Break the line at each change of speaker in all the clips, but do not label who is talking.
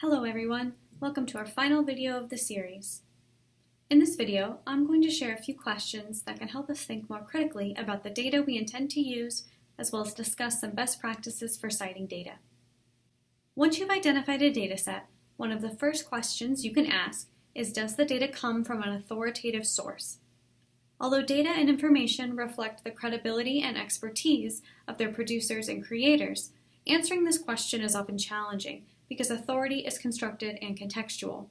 Hello everyone, welcome to our final video of the series. In this video, I'm going to share a few questions that can help us think more critically about the data we intend to use, as well as discuss some best practices for citing data. Once you've identified a dataset, one of the first questions you can ask is does the data come from an authoritative source? Although data and information reflect the credibility and expertise of their producers and creators, answering this question is often challenging because authority is constructed and contextual.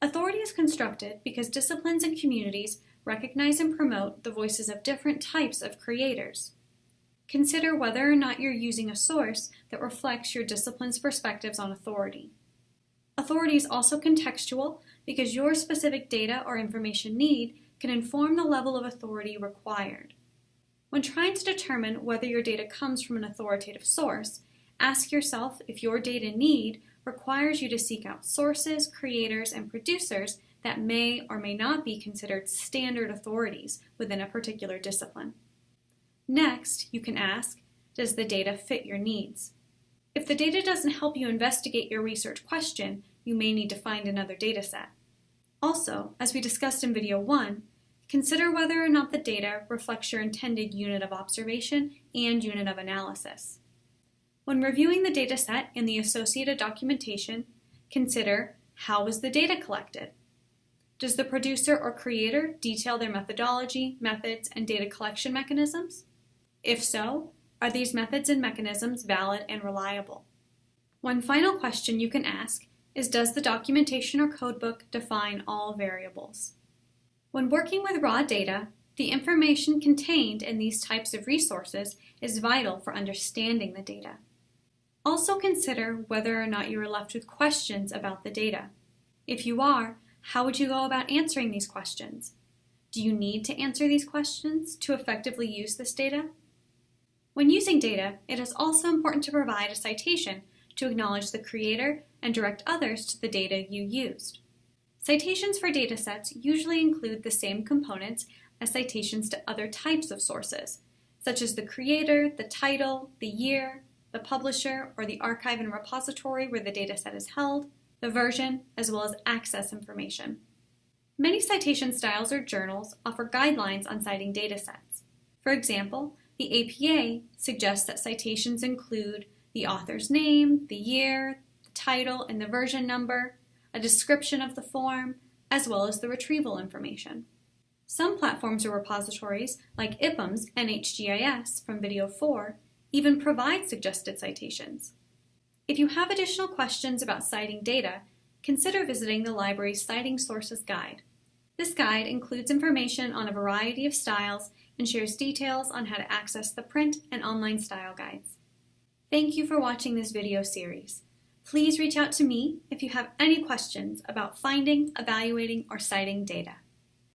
Authority is constructed because disciplines and communities recognize and promote the voices of different types of creators. Consider whether or not you're using a source that reflects your discipline's perspectives on authority. Authority is also contextual because your specific data or information need can inform the level of authority required. When trying to determine whether your data comes from an authoritative source, Ask yourself if your data need requires you to seek out sources, creators, and producers that may or may not be considered standard authorities within a particular discipline. Next, you can ask, does the data fit your needs? If the data doesn't help you investigate your research question, you may need to find another dataset. Also, as we discussed in video 1, consider whether or not the data reflects your intended unit of observation and unit of analysis. When reviewing the dataset and the associated documentation, consider how was the data collected? Does the producer or creator detail their methodology, methods, and data collection mechanisms? If so, are these methods and mechanisms valid and reliable? One final question you can ask is does the documentation or codebook define all variables? When working with raw data, the information contained in these types of resources is vital for understanding the data. Also consider whether or not you are left with questions about the data. If you are, how would you go about answering these questions? Do you need to answer these questions to effectively use this data? When using data, it is also important to provide a citation to acknowledge the creator and direct others to the data you used. Citations for datasets usually include the same components as citations to other types of sources, such as the creator, the title, the year, the publisher or the archive and repository where the dataset is held, the version, as well as access information. Many citation styles or journals offer guidelines on citing datasets. For example, the APA suggests that citations include the author's name, the year, the title, and the version number, a description of the form, as well as the retrieval information. Some platforms or repositories, like IPUMS NHGIS from Video 4, even provide suggested citations. If you have additional questions about citing data, consider visiting the library's Citing Sources Guide. This guide includes information on a variety of styles and shares details on how to access the print and online style guides. Thank you for watching this video series. Please reach out to me if you have any questions about finding, evaluating, or citing data.